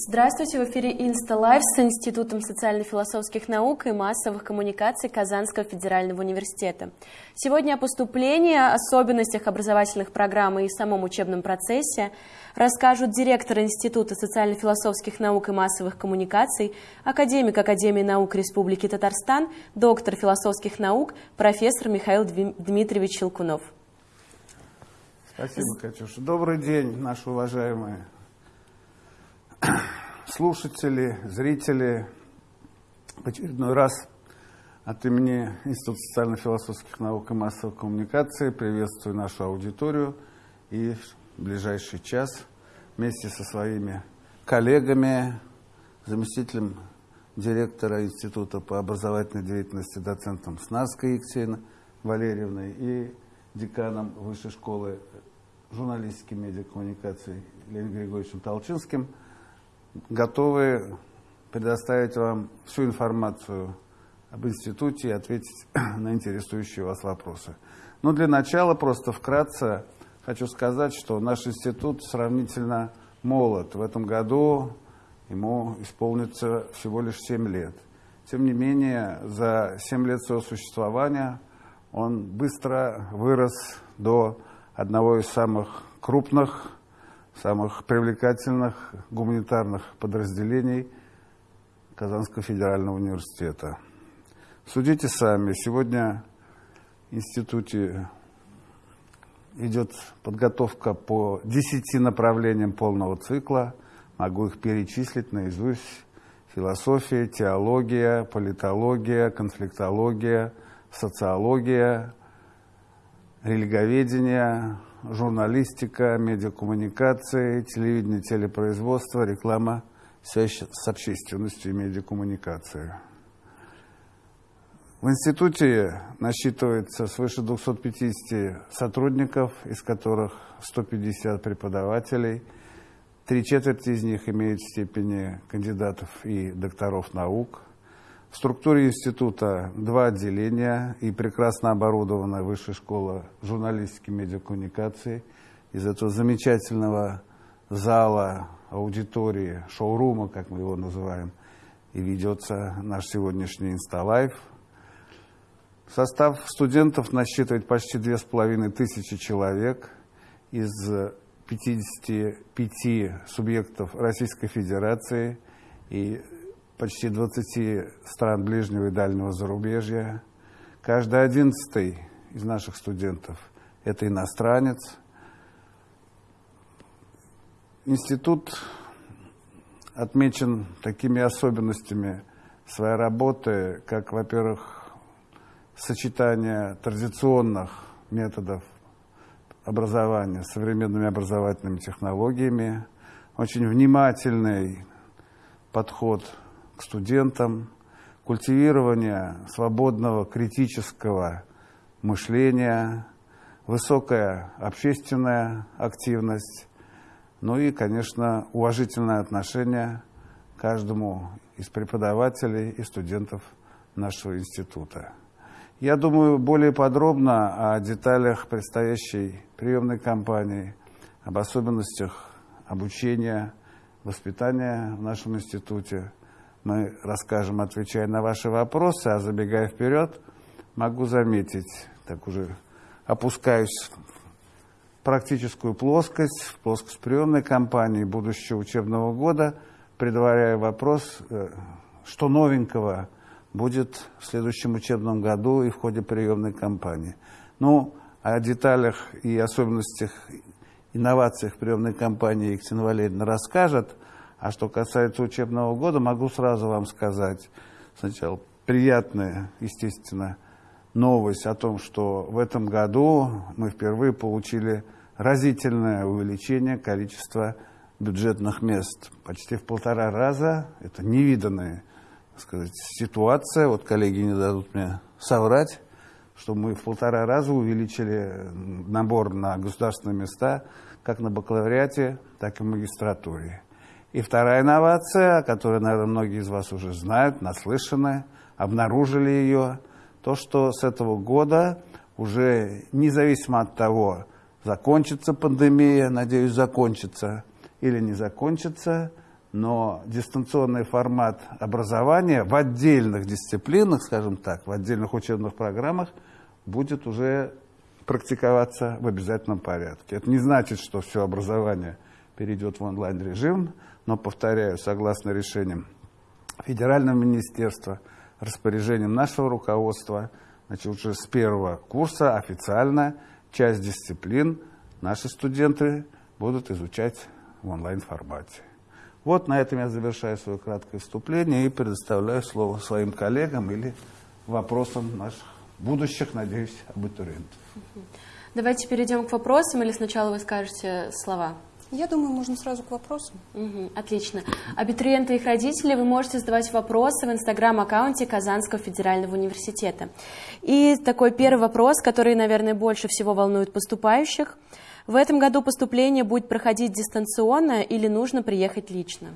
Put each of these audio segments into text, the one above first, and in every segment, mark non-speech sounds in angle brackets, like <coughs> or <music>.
Здравствуйте, в эфире Инсталайв с Институтом социально-философских наук и массовых коммуникаций Казанского федерального университета. Сегодня о поступлении, особенностях образовательных программ и самом учебном процессе расскажут директор Института социально-философских наук и массовых коммуникаций, академик Академии наук Республики Татарстан, доктор философских наук, профессор Михаил Дмитриевич Щелкунов. Спасибо, Катюша. Добрый день, наши уважаемые слушатели, зрители, в очередной раз от имени Института социально-философских наук и массовой коммуникации приветствую нашу аудиторию и в ближайший час вместе со своими коллегами, заместителем директора Института по образовательной деятельности доцентом Снарской Екатериной Валерьевной и деканом Высшей школы журналистики и медиакоммуникаций Леонидом Григорьевичем Толчинским – готовы предоставить вам всю информацию об институте и ответить <clears throat> на интересующие вас вопросы. Но для начала просто вкратце хочу сказать, что наш институт сравнительно молод. В этом году ему исполнится всего лишь 7 лет. Тем не менее, за 7 лет своего существования он быстро вырос до одного из самых крупных самых привлекательных гуманитарных подразделений Казанского федерального университета. Судите сами, сегодня в институте идет подготовка по 10 направлениям полного цикла. Могу их перечислить наизусть. Философия, теология, политология, конфликтология, социология, религоведение, журналистика, медиакоммуникации, телевидение, телепроизводство, реклама, связь с общественностью и медиакоммуникации. В институте насчитывается свыше 250 сотрудников, из которых 150 преподавателей. Три четверти из них имеют степени кандидатов и докторов наук – в структуре института два отделения и прекрасно оборудованная высшая школа журналистики и медиакоммуникации. Из этого замечательного зала, аудитории, шоурума, как мы его называем, и ведется наш сегодняшний инсталайв. Состав студентов насчитывает почти две с половиной тысячи человек из 55 субъектов Российской Федерации и почти 20 стран ближнего и дальнего зарубежья. Каждый одиннадцатый из наших студентов – это иностранец. Институт отмечен такими особенностями своей работы, как, во-первых, сочетание традиционных методов образования с современными образовательными технологиями, очень внимательный подход к студентам, культивирование свободного критического мышления, высокая общественная активность, ну и, конечно, уважительное отношение каждому из преподавателей и студентов нашего института. Я думаю, более подробно о деталях предстоящей приемной кампании, об особенностях обучения, воспитания в нашем институте мы расскажем, отвечая на ваши вопросы, а забегая вперед, могу заметить, так уже опускаюсь в практическую плоскость, в плоскость приемной кампании будущего учебного года, предваряя вопрос, э, что новенького будет в следующем учебном году и в ходе приемной кампании. Ну, о деталях и особенностях инновациях приемной кампании Екатерина Валерьевна расскажет – а что касается учебного года, могу сразу вам сказать, сначала приятная, естественно, новость о том, что в этом году мы впервые получили разительное увеличение количества бюджетных мест. Почти в полтора раза. Это невиданная сказать, ситуация. Вот коллеги не дадут мне соврать, что мы в полтора раза увеличили набор на государственные места как на бакалавриате, так и в магистратуре. И вторая инновация, которую, наверное, многие из вас уже знают, наслышаны, обнаружили ее, то, что с этого года уже независимо от того, закончится пандемия, надеюсь, закончится или не закончится, но дистанционный формат образования в отдельных дисциплинах, скажем так, в отдельных учебных программах будет уже практиковаться в обязательном порядке. Это не значит, что все образование перейдет в онлайн-режим, но, повторяю, согласно решениям Федерального министерства, распоряжением нашего руководства, значит, уже с первого курса официально часть дисциплин наши студенты будут изучать в онлайн-формате. Вот на этом я завершаю свое краткое вступление и предоставляю слово своим коллегам или вопросам наших будущих, надеюсь, абитуриентов. Давайте перейдем к вопросам, или сначала вы скажете слова? Я думаю, можно сразу к вопросам. Угу, отлично. Абитуриенты и их родители, вы можете задавать вопросы в инстаграм-аккаунте Казанского федерального университета. И такой первый вопрос, который, наверное, больше всего волнует поступающих – в этом году поступление будет проходить дистанционно или нужно приехать лично?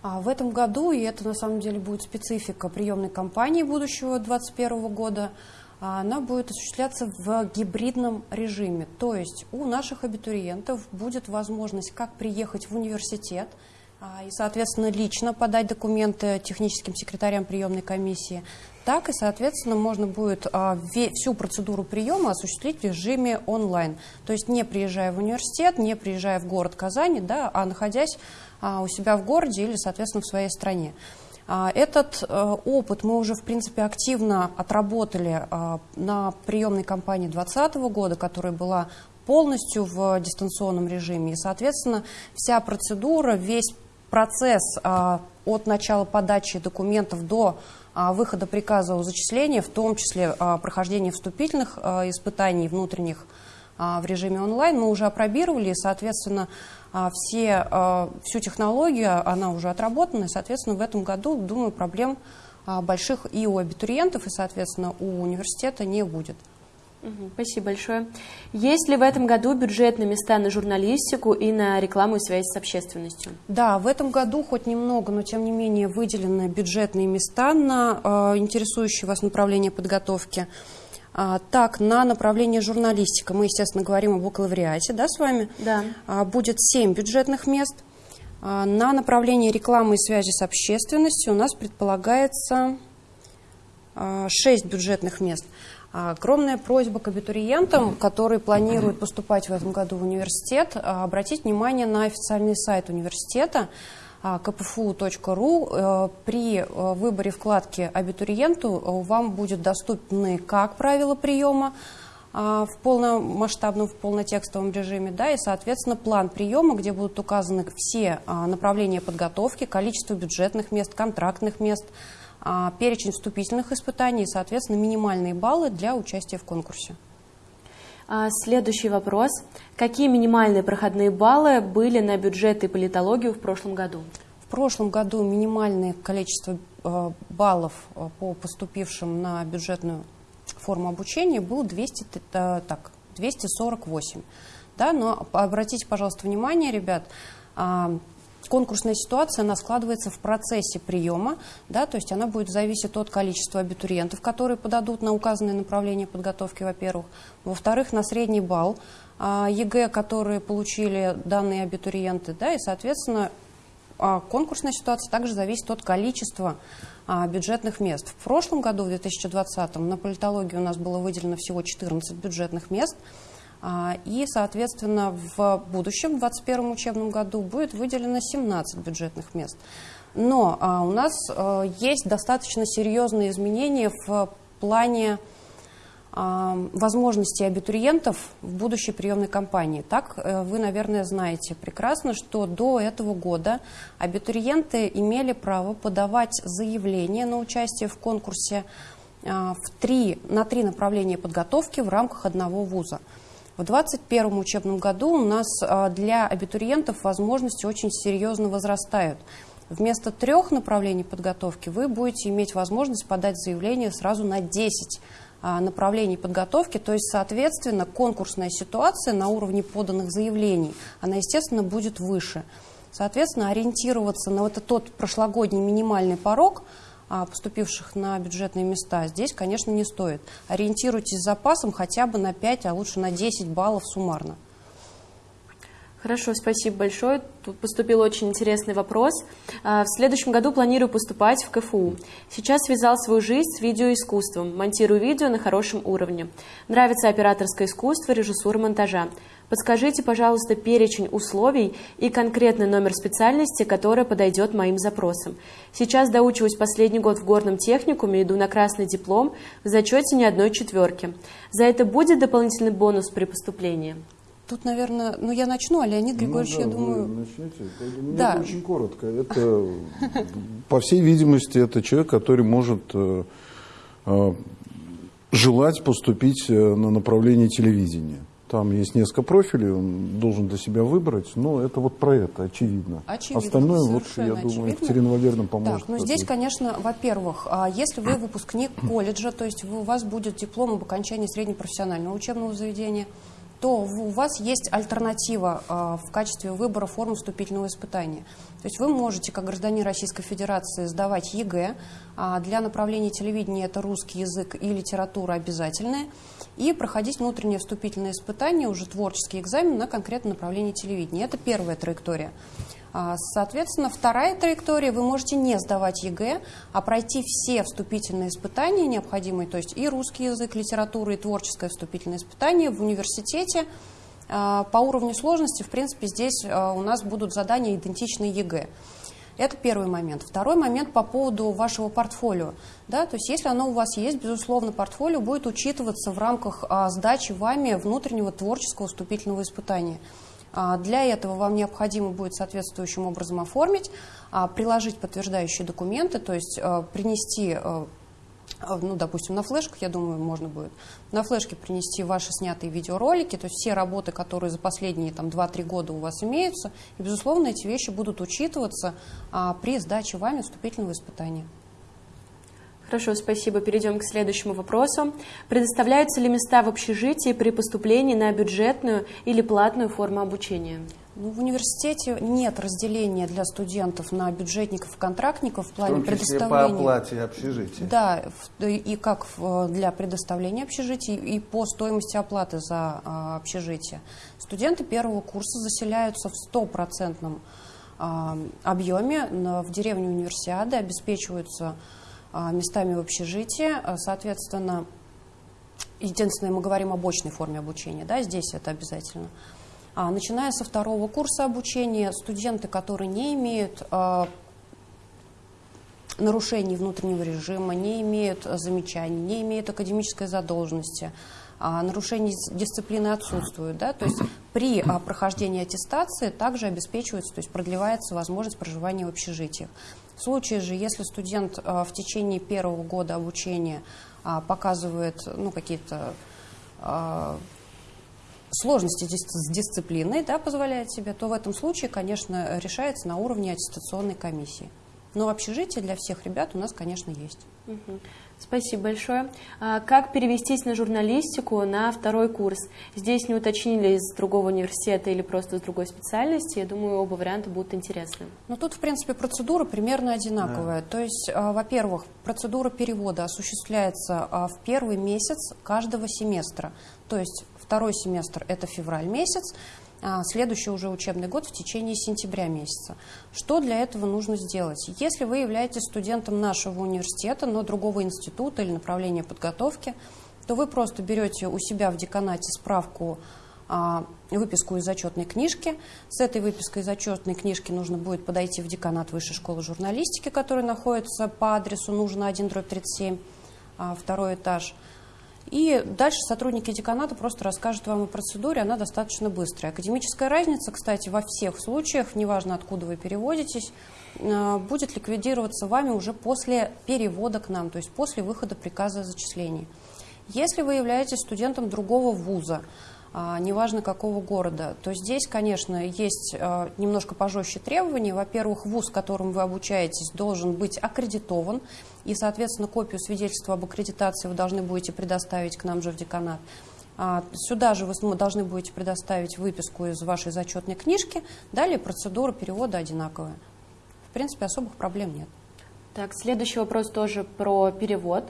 А в этом году, и это на самом деле будет специфика приемной кампании будущего 2021 года, она будет осуществляться в гибридном режиме. То есть у наших абитуриентов будет возможность как приехать в университет, а, и, соответственно, лично подать документы техническим секретарям приемной комиссии, так и, соответственно, можно будет а, всю процедуру приема осуществить в режиме онлайн. То есть не приезжая в университет, не приезжая в город Казани, да, а находясь а, у себя в городе или, соответственно, в своей стране. А, этот а, опыт мы уже, в принципе, активно отработали а, на приемной кампании 2020 года, которая была полностью в дистанционном режиме. И, соответственно, вся процедура, весь процесс а, от начала подачи документов до выхода приказа о зачислении, в том числе прохождения вступительных испытаний внутренних в режиме онлайн, мы уже опробировали, и, соответственно, все, всю технологию, она уже отработана, и, соответственно, в этом году, думаю, проблем больших и у абитуриентов, и, соответственно, у университета не будет. Спасибо большое. Есть ли в этом году бюджет на места на журналистику и на рекламу и связь с общественностью? Да, в этом году хоть немного, но тем не менее выделены бюджетные места на э, интересующие вас направление подготовки. А, так, на направление журналистика мы, естественно, говорим об бакалавриате, да, с вами? Да. А, будет 7 бюджетных мест. А, на направление рекламы и связи с общественностью у нас предполагается 6 бюджетных мест. Огромная просьба к абитуриентам, которые планируют поступать в этом году в университет, а, обратить внимание на официальный сайт университета kpfu.ru. А, э, при э, выборе вкладки абитуриенту э, вам будет доступны как правила приема, а, в полномасштабном, в полнотекстовом режиме, да, и, соответственно, план приема, где будут указаны все направления подготовки, количество бюджетных мест, контрактных мест, а, перечень вступительных испытаний и, соответственно, минимальные баллы для участия в конкурсе. А, следующий вопрос. Какие минимальные проходные баллы были на бюджет и политологию в прошлом году? В прошлом году минимальное количество э, баллов э, по поступившим на бюджетную форму обучения было 200, э, так, 248. Да, но обратите, пожалуйста, внимание, ребят, а, конкурсная ситуация, она складывается в процессе приема, да, то есть она будет зависеть от количества абитуриентов, которые подадут на указанное направление подготовки, во-первых. Во-вторых, на средний балл а, ЕГЭ, которые получили данные абитуриенты, да, и, соответственно, а, конкурсная ситуация также зависит от количества а, бюджетных мест. В прошлом году, в 2020, на политологии у нас было выделено всего 14 бюджетных мест – и, соответственно, в будущем, в 2021 учебном году, будет выделено 17 бюджетных мест. Но а, у нас а, есть достаточно серьезные изменения в плане возможностей абитуриентов в будущей приемной кампании. Так, э, вы, наверное, знаете прекрасно, что до этого года абитуриенты имели право подавать заявление на участие в конкурсе в три, на три направления подготовки в рамках одного вуза. В 2021 учебном году у нас а, для абитуриентов возможности очень серьезно возрастают. Вместо трех направлений подготовки вы будете иметь возможность подать заявление сразу на 10 а, направлений подготовки, то есть, соответственно, конкурсная ситуация на уровне поданных заявлений, она, естественно, будет выше. Соответственно, ориентироваться на вот этот тот прошлогодний минимальный порог – поступивших на бюджетные места, здесь, конечно, не стоит. Ориентируйтесь с запасом хотя бы на 5, а лучше на 10 баллов суммарно. Хорошо, спасибо большое. Тут поступил очень интересный вопрос. А, в следующем году планирую поступать в КФУ. Сейчас связал свою жизнь с видеоискусством, монтирую видео на хорошем уровне. Нравится операторское искусство, режиссура монтажа. Подскажите, пожалуйста, перечень условий и конкретный номер специальности, которая подойдет моим запросам. Сейчас доучиваюсь последний год в горном техникуме, иду на красный диплом, в зачете ни одной четверки. За это будет дополнительный бонус при поступлении? Тут, наверное, ну я начну, а Леонид Григорьевич, ну, да, я думаю... начнете. Мне да. очень коротко. Это, по всей видимости, это человек, который может э, э, желать поступить э, на направление телевидения. Там есть несколько профилей, он должен для себя выбрать, но это вот про это, очевидно. очевидно Остальное, вот, я думаю, очевидно. Екатерина Валерьевна поможет. Так, ну здесь, конечно, во-первых, а, если вы выпускник колледжа, то есть у вас будет диплом об окончании среднепрофессионального учебного заведения, то у вас есть альтернатива а, в качестве выбора формы вступительного испытания. То есть вы можете, как гражданин Российской Федерации, сдавать ЕГЭ. А для направления телевидения это русский язык и литература обязательные. И проходить внутреннее вступительное испытание, уже творческий экзамен на конкретное направление телевидения. Это первая траектория. А, соответственно, вторая траектория, вы можете не сдавать ЕГЭ, а пройти все вступительные испытания необходимые, то есть и русский язык, литература, и творческое вступительное испытание в университете. А, по уровню сложности, в принципе, здесь а, у нас будут задания идентичные ЕГЭ. Это первый момент. Второй момент по поводу вашего портфолио. Да, то есть если оно у вас есть, безусловно, портфолио будет учитываться в рамках сдачи вами внутреннего творческого вступительного испытания. А, для этого вам необходимо будет соответствующим образом оформить, а, приложить подтверждающие документы, то есть а, принести ну, допустим, на флешках, я думаю, можно будет на флешке принести ваши снятые видеоролики, то есть все работы, которые за последние там, 2-3 года у вас имеются, и, безусловно, эти вещи будут учитываться при сдаче вами вступительного испытания. Хорошо, спасибо. Перейдем к следующему вопросу. Предоставляются ли места в общежитии при поступлении на бюджетную или платную форму обучения? Ну, в университете нет разделения для студентов на бюджетников и контрактников в плане в том числе предоставления. по оплате общежития. Да, и как для предоставления общежития, и по стоимости оплаты за а, общежитие. Студенты первого курса заселяются в стопроцентном а, объеме в деревне универсиады, обеспечиваются местами в общежитии. А, соответственно, единственное, мы говорим об очной форме обучения, да, здесь это обязательно. А, начиная со второго курса обучения, студенты, которые не имеют нарушений внутреннего режима, не имеют замечаний, не имеют академической задолженности, нарушений дисциплины отсутствуют. Да? То есть при прохождении аттестации также обеспечивается, то есть продлевается возможность проживания в общежитиях. В случае же, если студент а, в течение первого года обучения а, показывает ну, какие-то а, сложности с дисциплиной, да, позволяет себе, то в этом случае, конечно, решается на уровне аттестационной комиссии. Но общежитие для всех ребят у нас, конечно, есть. Угу. Спасибо большое. А как перевестись на журналистику на второй курс? Здесь не уточнили из другого университета или просто с другой специальности. Я думаю, оба варианта будут интересны. Ну, тут, в принципе, процедура примерно одинаковая. Да. То есть, а, во-первых, процедура перевода осуществляется а, в первый месяц каждого семестра. То есть, второй семестр – это февраль месяц, следующий уже учебный год в течение сентября месяца. Что для этого нужно сделать? Если вы являетесь студентом нашего университета, но другого института или направления подготовки, то вы просто берете у себя в деканате справку а, выписку из зачетной книжки. С этой выпиской из зачетной книжки нужно будет подойти в деканат Высшей школы журналистики, который находится по адресу нужно 1 37, а, второй этаж. И дальше сотрудники деканата просто расскажут вам о процедуре, она достаточно быстрая. Академическая разница, кстати, во всех случаях, неважно откуда вы переводитесь, э, будет ликвидироваться вами уже после перевода к нам, то есть после выхода приказа о зачислении. Если вы являетесь студентом другого вуза, неважно какого города, то здесь, конечно, есть а, немножко пожестче требования. Во-первых, вуз, в котором вы обучаетесь, должен быть аккредитован, и, соответственно, копию свидетельства об аккредитации вы должны будете предоставить к нам же в деканат. А, сюда же вы должны будете предоставить выписку из вашей зачетной книжки. Далее процедура перевода одинаковая. В принципе, особых проблем нет. Так, следующий вопрос тоже про перевод.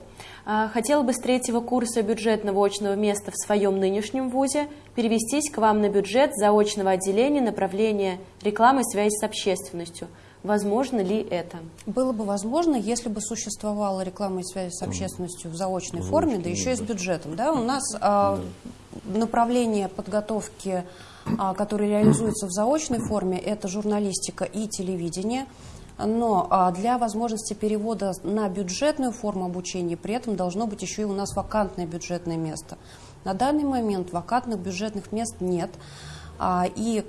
А, хотела бы с третьего курса бюджетного очного места в своем нынешнем ВУЗе перевестись к вам на бюджет заочного отделения направления рекламы и связи с общественностью. Возможно ли это? Было бы возможно, если бы существовала реклама и связь с общественностью в заочной форме, да еще и с бюджетом. Да? У нас а, направление подготовки, а, которое реализуется в заочной форме, это журналистика и телевидение. Но а, для возможности перевода на бюджетную форму обучения при этом должно быть еще и у нас вакантное бюджетное место. На данный момент вакантных бюджетных мест нет. А, и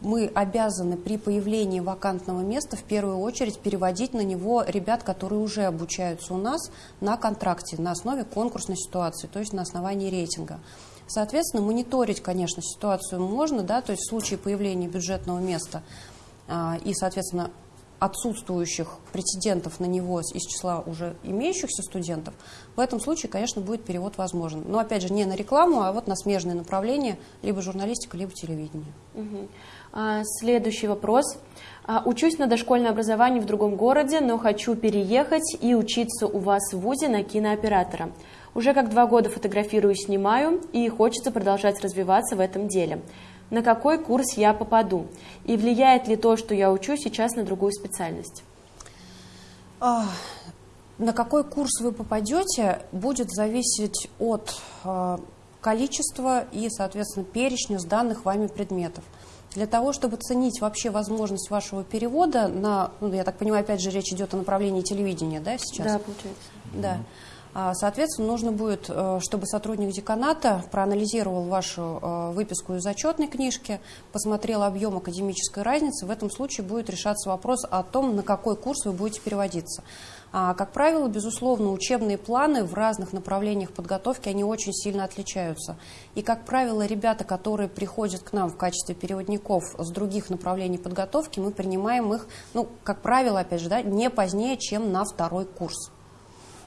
мы обязаны при появлении вакантного места в первую очередь переводить на него ребят, которые уже обучаются у нас на контракте на основе конкурсной ситуации, то есть на основании рейтинга. Соответственно, мониторить, конечно, ситуацию можно, да, то есть в случае появления бюджетного места а, и, соответственно, отсутствующих претендентов на него из числа уже имеющихся студентов, в этом случае, конечно, будет перевод возможен. Но, опять же, не на рекламу, а вот на смежные направления, либо журналистика, либо телевидение. Угу. А, следующий вопрос. А, учусь на дошкольное образование в другом городе, но хочу переехать и учиться у вас в ВУЗе на кинооператора. Уже как два года фотографирую и снимаю, и хочется продолжать развиваться в этом деле на какой курс я попаду, и влияет ли то, что я учу сейчас на другую специальность? А, на какой курс вы попадете, будет зависеть от а, количества и, соответственно, перечня сданных вами предметов. Для того, чтобы ценить вообще возможность вашего перевода на, ну, я так понимаю, опять же, речь идет о направлении телевидения, да, сейчас? Да, получается. Да. А, соответственно, нужно будет, э, чтобы сотрудник деканата проанализировал вашу э, выписку из зачетной книжки, посмотрел объем академической разницы. В этом случае будет решаться вопрос о том, на какой курс вы будете переводиться. А, как правило, безусловно, учебные планы в разных направлениях подготовки, они очень сильно отличаются. И, как правило, ребята, которые приходят к нам в качестве переводников с других направлений подготовки, мы принимаем их, ну, как правило, опять же, да, не позднее, чем на второй курс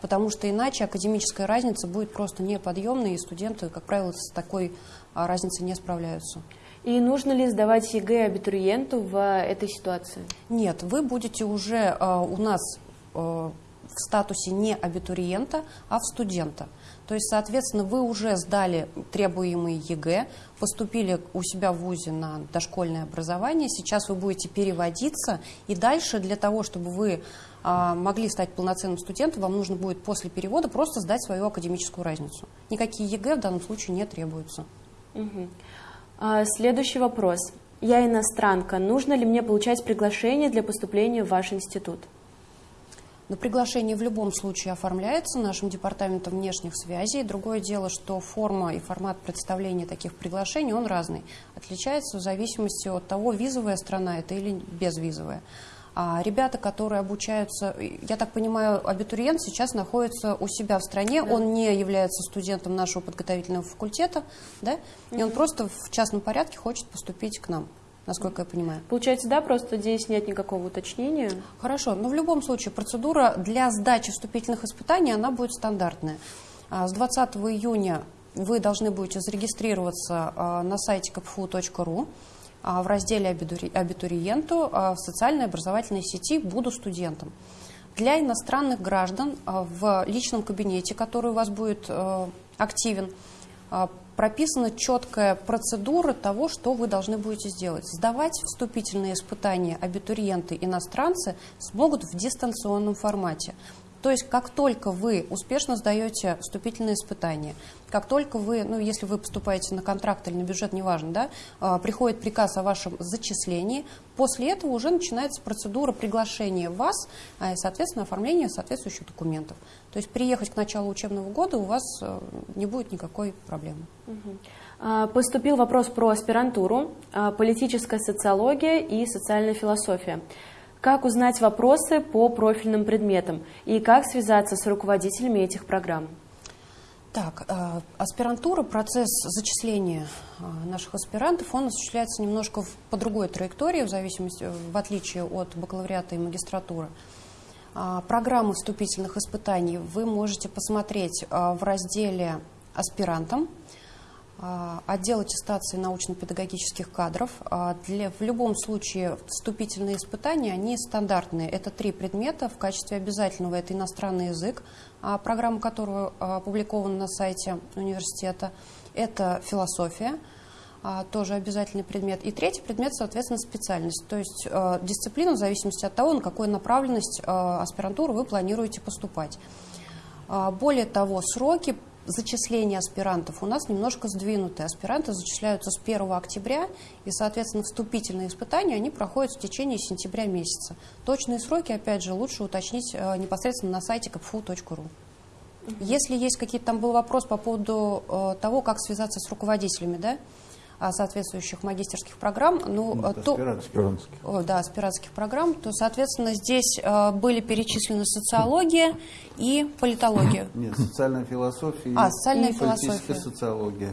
потому что иначе академическая разница будет просто неподъемной, и студенты, как правило, с такой а, разницей не справляются. И нужно ли сдавать ЕГЭ абитуриенту в этой ситуации? Нет, вы будете уже э, у нас в статусе не абитуриента, а в студента. То есть, соответственно, вы уже сдали требуемые ЕГЭ, поступили у себя в ВУЗе на дошкольное образование, сейчас вы будете переводиться, и дальше для того, чтобы вы а, могли стать полноценным студентом, вам нужно будет после перевода просто сдать свою академическую разницу. Никакие ЕГЭ в данном случае не требуются. Угу. А, следующий вопрос. Я иностранка. Нужно ли мне получать приглашение для поступления в ваш институт? Но приглашение в любом случае оформляется нашим департаментом внешних связей. Другое дело, что форма и формат представления таких приглашений, он разный. Отличается в зависимости от того, визовая страна это или безвизовая. А ребята, которые обучаются, я так понимаю, абитуриент сейчас находится у себя в стране, да. он не является студентом нашего подготовительного факультета, да, угу. и он просто в частном порядке хочет поступить к нам насколько я понимаю. Получается, да, просто здесь нет никакого уточнения? Хорошо, но в любом случае процедура для сдачи вступительных испытаний, она будет стандартная. А, с 20 июня вы должны будете зарегистрироваться а, на сайте kpfu.ru. А, в разделе «Абитуриенту» а, в социальной образовательной сети «Буду студентом». Для иностранных граждан а, в личном кабинете, который у вас будет активен, прописана четкая процедура того, что вы должны будете сделать. Сдавать вступительные испытания абитуриенты-иностранцы смогут в дистанционном формате. То есть как только вы успешно сдаете вступительные испытания, как только вы, ну если вы поступаете на контракт или на бюджет, неважно, да, а, приходит приказ о вашем зачислении, после этого уже начинается процедура приглашения вас а, и, соответственно, оформления соответствующих документов. То есть приехать к началу учебного года у вас э, не будет никакой проблемы. Угу. Поступил вопрос про аспирантуру, политическая социология и социальная философия. Как узнать вопросы по профильным предметам и как связаться с руководителями этих программ? Так, э, аспирантура, процесс зачисления э, наших аспирантов, он осуществляется немножко по другой траектории, в зависимости, в отличие от бакалавриата и магистратуры. Э, программы вступительных испытаний вы можете посмотреть э, в разделе «Аспирантам». А, отдел аттестации научно-педагогических кадров. А, для, в любом случае вступительные испытания, они стандартные. Это три предмета. В качестве обязательного это иностранный язык, а, программа которого опубликована на сайте университета. Это философия, тоже обязательный предмет. И третий предмет, соответственно, специальность. То есть дисциплина в зависимости от того, на какую направленность аспирантуру вы планируете поступать. Более того, сроки зачисление аспирантов у нас немножко сдвинуты. Аспиранты зачисляются с 1 октября, и, соответственно, вступительные испытания они проходят в течение сентября месяца. Точные сроки, опять же, лучше уточнить э, непосредственно на сайте kpfu.ru. Если есть какие-то там был вопрос по поводу э, того, как связаться с руководителями, да, соответствующих магистерских программ, ну, ну то, аспирантских. да, аспирантских программ, то, соответственно, здесь э, были перечислены социология и политология. <coughs> Нет, социальная философия а, социальная и философия. политическая социология.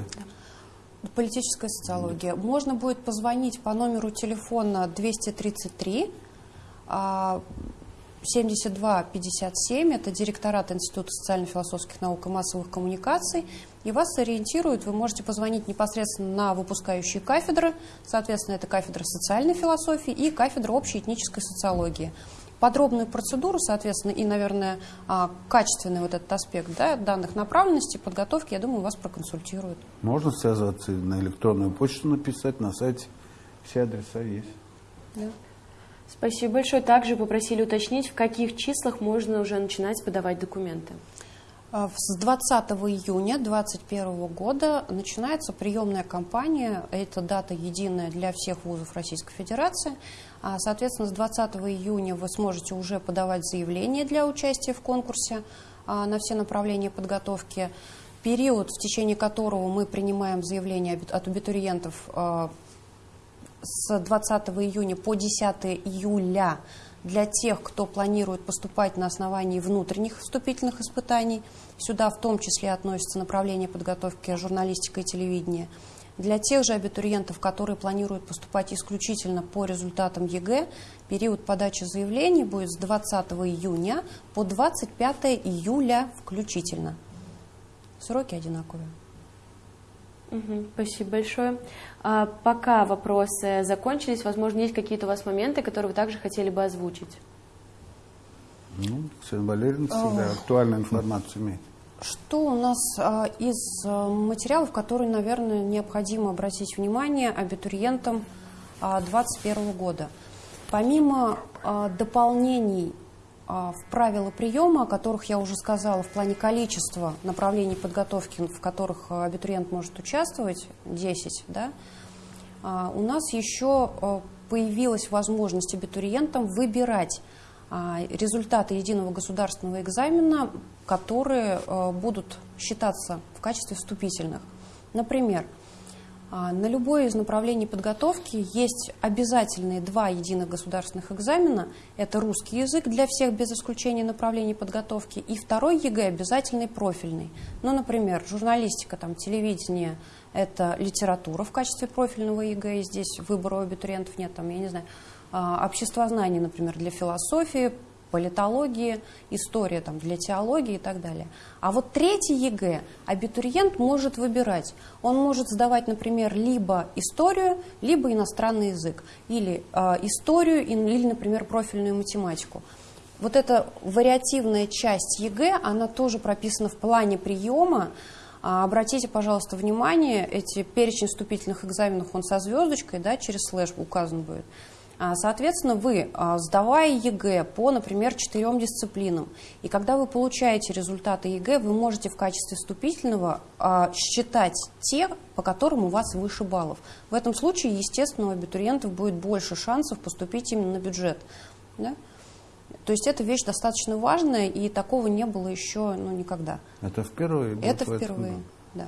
Политическая социология. Можно будет позвонить по номеру телефона 233 7257, это директорат Института социально-философских наук и массовых коммуникаций, и вас сориентируют, вы можете позвонить непосредственно на выпускающие кафедры, соответственно, это кафедра социальной философии и кафедра общей этнической социологии. Подробную процедуру, соответственно, и, наверное, а, качественный вот этот аспект да, данных направленностей, подготовки, я думаю, вас проконсультируют. Можно связаться на электронную почту написать, на сайте все адреса есть. Да. Спасибо большое. Также попросили уточнить, в каких числах можно уже начинать подавать документы. А, с 20 июня 2021 года начинается приемная кампания. Это дата единая для всех вузов Российской Федерации. А, соответственно, с 20 июня вы сможете уже подавать заявление для участия в конкурсе а, на все направления подготовки. Период, в течение которого мы принимаем заявления от абитуриентов с 20 июня по 10 июля для тех, кто планирует поступать на основании внутренних вступительных испытаний. Сюда в том числе относятся направления подготовки журналистика и телевидения. Для тех же абитуриентов, которые планируют поступать исключительно по результатам ЕГЭ, период подачи заявлений будет с 20 июня по 25 июля включительно. Сроки одинаковые. Угу, спасибо большое. А, пока вопросы закончились, возможно, есть какие-то у вас моменты, которые вы также хотели бы озвучить? Ну, Ксения Валерьевна всегда актуальную информацию имеет. Что у нас а, из а, материалов, которые, наверное, необходимо обратить внимание абитуриентам 2021 года? Помимо а, дополнений а, в правила приема, о которых я уже сказала, в плане количества направлений подготовки, в которых а, абитуриент может участвовать, 10, да, а, у нас еще появилась возможность абитуриентам выбирать результаты единого государственного экзамена, которые будут считаться в качестве вступительных. Например, а, на любое из направлений подготовки есть обязательные два единых государственных экзамена. Это русский язык для всех без исключения направлений подготовки и второй ЕГЭ обязательный профильный. Ну, например, журналистика, там, телевидение – это литература в качестве профильного ЕГЭ, и здесь выбора у абитуриентов нет, там, я не знаю, а, обществознание, например, для философии, политологии, история там, для теологии и так далее. А вот третий ЕГЭ абитуриент может выбирать. Он может сдавать, например, либо историю, либо иностранный язык, или э, историю, или, например, профильную математику. Вот эта вариативная часть ЕГЭ, она тоже прописана в плане приема. А, обратите, пожалуйста, внимание, эти перечень вступительных экзаменов, он со звездочкой, да, через слэш указан будет. А, соответственно, вы, а, сдавая ЕГЭ по, например, четырем дисциплинам, и когда вы получаете результаты ЕГЭ, вы можете в качестве вступительного а, считать те, по которым у вас выше баллов. В этом случае, естественно, у абитуриентов будет больше шансов поступить именно на бюджет. Да? То есть эта вещь достаточно важная, и такого не было еще ну, никогда. Это впервые? Это впервые, да.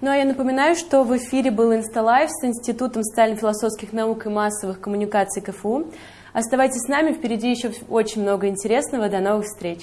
Ну а я напоминаю, что в эфире был Инсталайв с Институтом социально-философских наук и массовых коммуникаций КФУ. Оставайтесь с нами, впереди еще очень много интересного. До новых встреч!